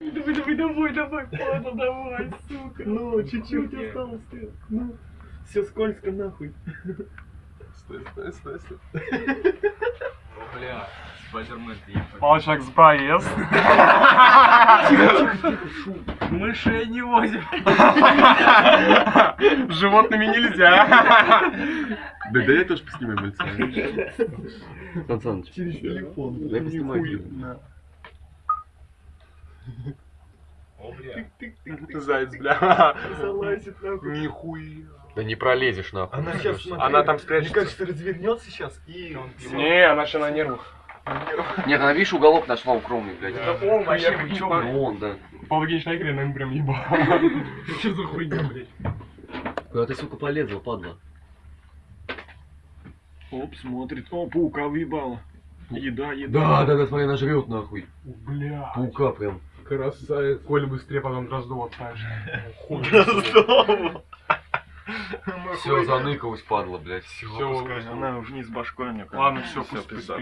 Давай, давай, давай, давай, падла, давай, сука. Ну, чуть-чуть осталось. ты. Ну, все скользко нахуй. Стой, стой, стой, стой. Бля, спайдермен с проезд. Мышей не возим. Животными нельзя. Да, да я тоже поснимаю мальца. Сан Саныч, Через телефон. дай поснимай. Заяц, бля. Залазит нахуй. Нихуя. Да не пролезешь нахуй. Она сейчас, смотри, Она там Мне спрячется. кажется, развернется сейчас и... Не, она еще на нервах. Нет, она, видишь, уголок нашла укромный, блядь. О, вообще, вы чё, он, да. По логичной игре, наверное, прям ебал. Что за хуйня, блядь? Куда ты, сука, полезла, падла? Оп, смотрит. О, паука въебала. Еда, еда. Да, да, да, смотри, она жрет нахуй. Бля. Паука прям. Красавец. Коль быстрее потом Дроздова отправишь. Все, заныкалась, падла, блядь. Все, Она вниз башкой, мне кажется. Ладно, все, пусть спит.